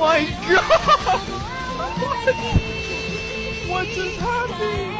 my god! what? What just happened?